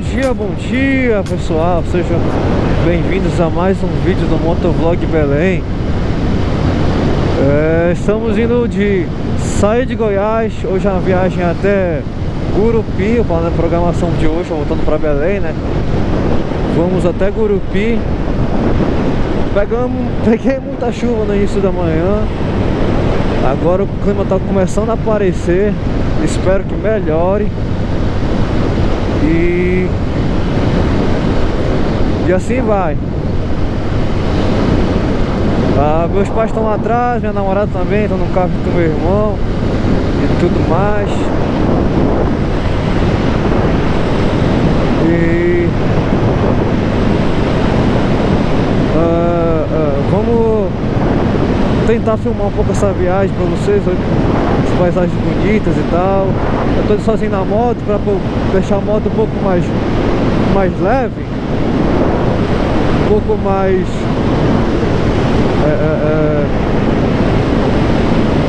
dia, bom dia pessoal, sejam bem-vindos a mais um vídeo do Motovlog Belém. É, Estamos indo de sair de Goiás, hoje é uma viagem até Gurupi, a programação de hoje, voltando para Belém né? Vamos até Gurupi. Pegamos, Peguei muita chuva no início da manhã. Agora o clima está começando a aparecer. Espero que melhore. E... E assim vai. Ah, Meus pais estão lá atrás, minha namorada também, estão no carro com meu irmão E tudo mais. E... Ah, ah, vamos tentar filmar um pouco essa viagem pra vocês As paisagens bonitas e tal. Eu tô sozinho na moto pra deixar a moto um pouco mais, mais leve pouco mais é, é, é,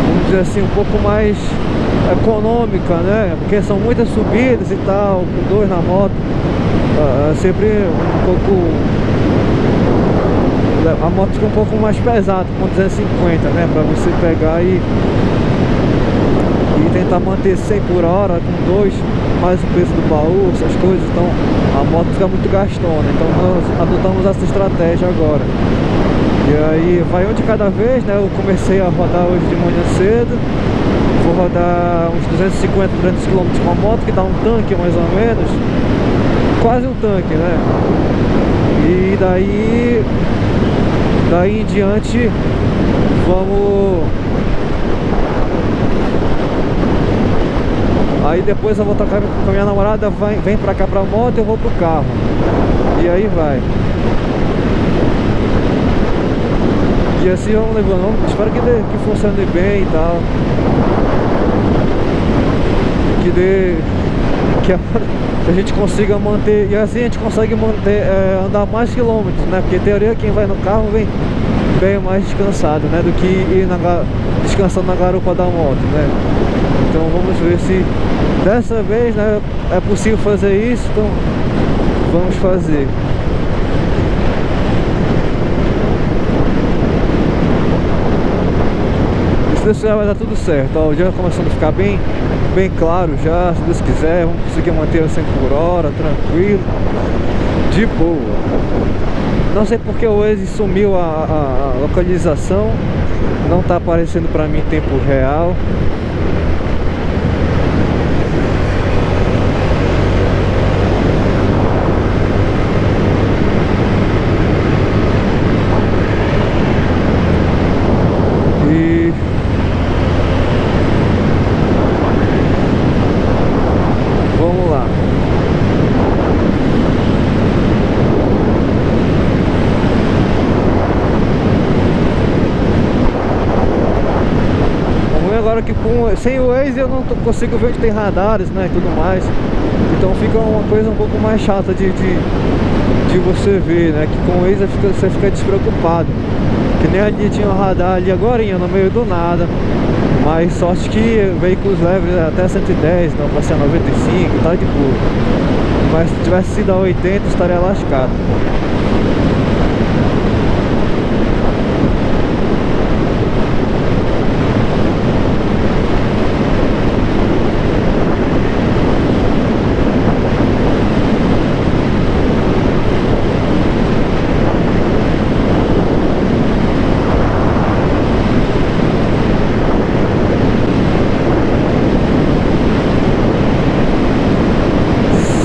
Vamos dizer assim, um pouco mais econômica, né? Porque são muitas subidas e tal, com dois na moto é, é sempre um pouco a moto fica um pouco mais pesada com 250, né? Pra você pegar e, e tentar manter 100 por hora com dois, mais o peso do baú, essas coisas. Então a moto fica muito gastona. Então nós adotamos essa estratégia agora. E aí vai um de cada vez, né? Eu comecei a rodar hoje de manhã cedo. Vou rodar uns 250, 300 km com a moto, que dá um tanque mais ou menos. Quase um tanque, né? E daí Daí em diante Vamos Aí depois eu vou tocar com a minha namorada Vem pra cá pra moto eu vou pro carro E aí vai E assim vamos levando Espero que, dê, que funcione bem e tal Que dê Que a que a gente consiga manter, e assim a gente consegue manter, é, andar mais quilômetros, né? Porque teoria quem vai no carro vem bem mais descansado, né? Do que ir na, descansando na garupa da moto, né? Então vamos ver se dessa vez né, é possível fazer isso, então vamos fazer. se Deus quiser vai dar tudo certo, ó, o dia começando a ficar bem, bem claro já, se Deus quiser, vamos conseguir manter a 100 por hora, tranquilo, de boa. Não sei porque o Waze sumiu a, a, a localização, não está aparecendo para mim em tempo real. Agora que com, sem o Waze eu não consigo ver onde tem radares, né, e tudo mais. Então fica uma coisa um pouco mais chata de, de, de você ver, né, que com o Waze fica, você fica despreocupado. Que nem ali tinha um radar ali agora no meio do nada. Mas sorte que veículos leves até 110, não para ser 95, tá de boa. Mas se tivesse sido a 80 estaria lascado.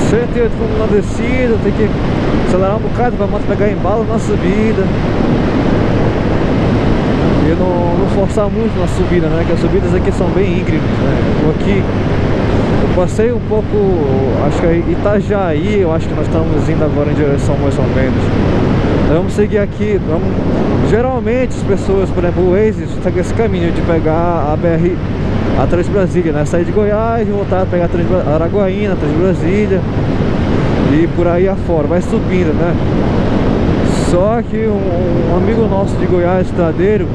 108 km na descida, tem que acelerar um bocado para a moto pegar embalo na subida. E não, não forçar muito na subida, né? Que as subidas aqui são bem íngremes, né? Eu aqui eu passei um pouco, acho que é Itajaí, eu acho que nós estamos indo agora em direção mais ou menos. Vamos seguir aqui, vamos... geralmente as pessoas, por exemplo, o Waze segue esse caminho de pegar a BR a Trans Brasília, né? Sair de Goiás voltar a pegar a Trans Araguaína, a Trans Brasília e por aí afora, vai subindo, né? Só que um, um amigo nosso de Goiás, Estradeiro,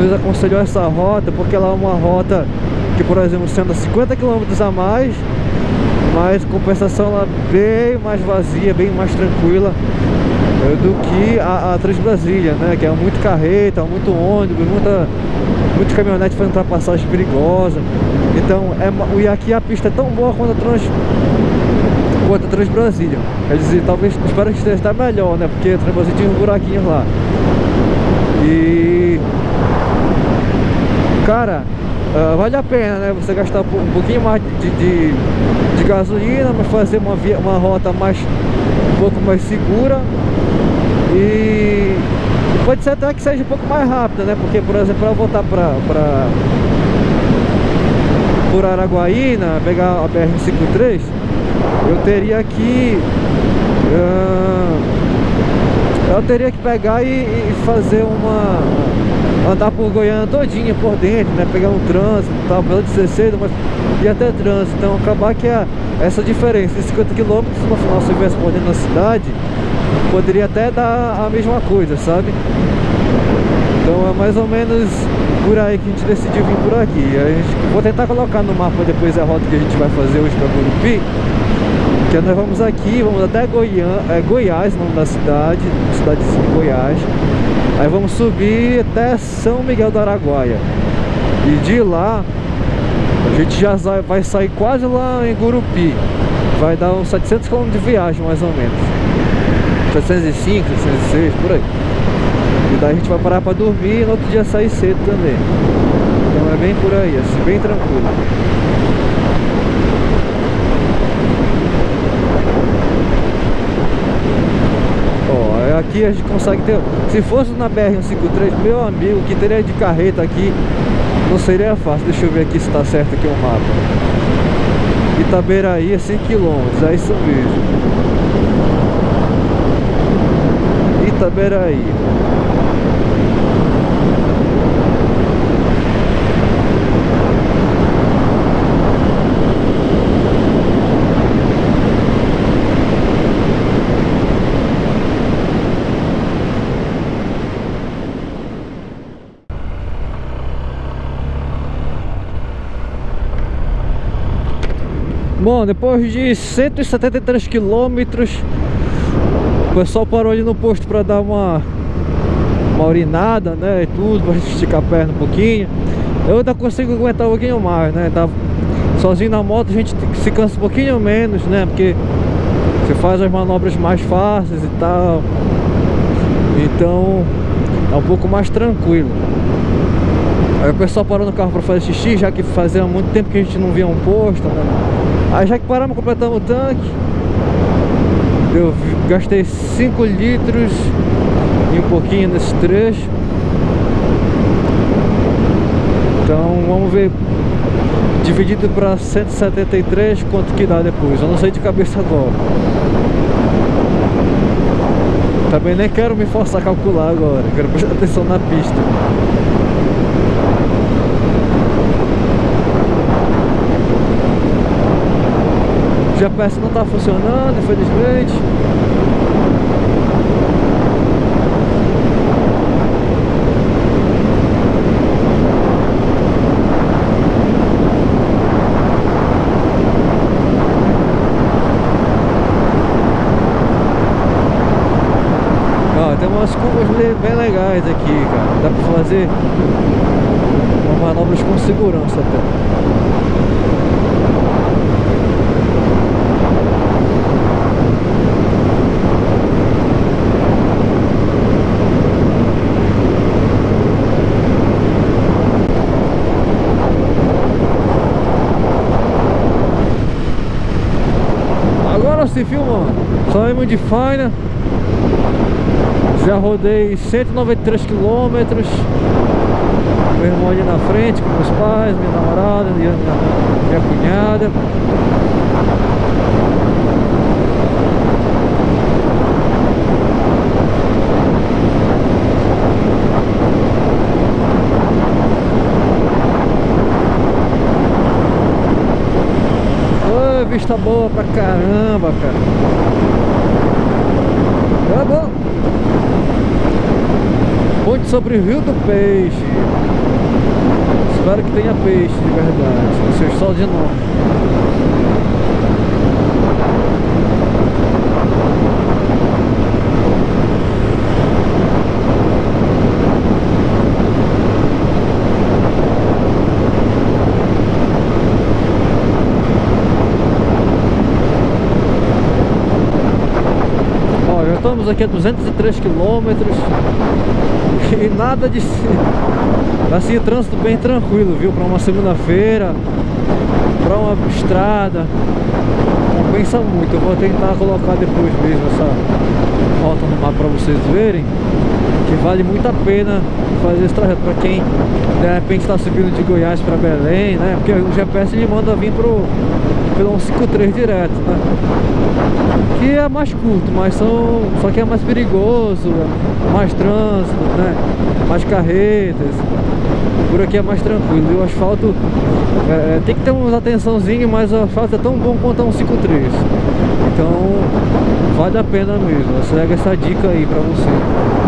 nos aconselhou essa rota porque ela é uma rota que, por exemplo, sendo 50 km a mais Mas compensação lá bem mais vazia, bem mais tranquila do que a, a Transbrasília, né? Que é muito carreta, muito ônibus, muita, muito caminhonete fazendo ultrapassagem perigosa. Então, é, e aqui a pista é tão boa quanto a Trans quanto a Transbrasília. Quer dizer, talvez, espero que esteja até melhor, né? Porque Transbrasília tinha uns buraquinhos lá. E... Cara, uh, vale a pena, né? Você gastar um pouquinho mais de, de, de gasolina, mas fazer uma, via, uma rota mais um pouco mais segura e pode ser até que seja um pouco mais rápida, né? Porque, por exemplo, para voltar para por Araguaína, pegar a BR-53, eu teria que uh, eu teria que pegar e, e, fazer uma andar por Goiânia todinha por dentro, né? Pegar um trânsito, tal, pela 16, mas ia até trânsito, então acabar que a, essa diferença de 50 km no final se estivesse dentro da cidade, poderia até dar a mesma coisa, sabe? Então é mais ou menos por aí que a gente decidiu vir por aqui. A gente, vou tentar colocar no mapa depois a rota que a gente vai fazer hoje para Gurupi. Que nós vamos aqui, vamos até Goiânia, é, Goiás, nome da cidade, cidadezinha de Goiás. Aí vamos subir até São Miguel do Araguaia. E de lá, a gente já vai sair quase lá em Gurupi. Vai dar uns 700 km de viagem, mais ou menos. 705, 706, por aí. E daí a gente vai parar para dormir e no outro dia sair cedo também. Então é bem por aí, assim, bem tranquilo. Ó, aqui a gente consegue ter... Se fosse na BR-153, meu amigo, que teria de carreta aqui, não seria fácil. Deixa eu ver aqui se está certo aqui o mapa. Itaberaí é 100 km, é isso mesmo. Itaberaí. Bom, depois de 173 quilômetros O pessoal parou ali no posto para dar uma Uma urinada, né, e tudo Pra esticar a perna um pouquinho. Eu ainda consigo aguentar um pouquinho mais, né tá, Sozinho na moto a gente se cansa um pouquinho menos, né Porque você faz as manobras mais fáceis e tal. Então É um pouco mais tranquilo. Aí o pessoal parou no carro para fazer xixi, já que fazia muito tempo que a gente não via um posto, né? Aí já que paramos, completamos o tanque. Eu gastei 5 litros E um pouquinho nesse trecho. Então vamos ver. Dividido para 173 Quanto que dá depois? Eu não sei de cabeça agora. Também nem quero me forçar a calcular agora Quero prestar atenção na pista GPS não está funcionando, infelizmente. Ó, tem umas curvas bem legais aqui, cara. Dá pra fazer manobras com segurança até. Se filmando Saímos de Faina Já rodei 193 quilômetros. Meu irmão ali na frente com meus pais, minha namorada, minha, minha cunhada vista boa pra caramba, cara. Tá bom. Ponte sobre o Rio do Peixe. Espero que tenha peixe de verdade. Seja só de nome. Estamos aqui a 203 quilômetros e nada de... Assim, trânsito bem tranquilo, viu? Para uma segunda-feira, para uma estrada, compensa muito. Eu vou tentar colocar depois mesmo essa rota no mapa para vocês verem que vale muito a pena fazer esse trajeto para quem de repente está subindo de Goiás para Belém, né? Porque o GPS ele manda vir pro pelo 153 direto, né? Que é mais curto, mas são só que é mais perigoso, mais trânsito, né? Mais carretas. Por aqui é mais tranquilo. E o asfalto é, é tem que ter uma atençãozinha, mas o asfalto é tão bom quanto um 53. Então vale a pena mesmo. Segue essa dica aí para você.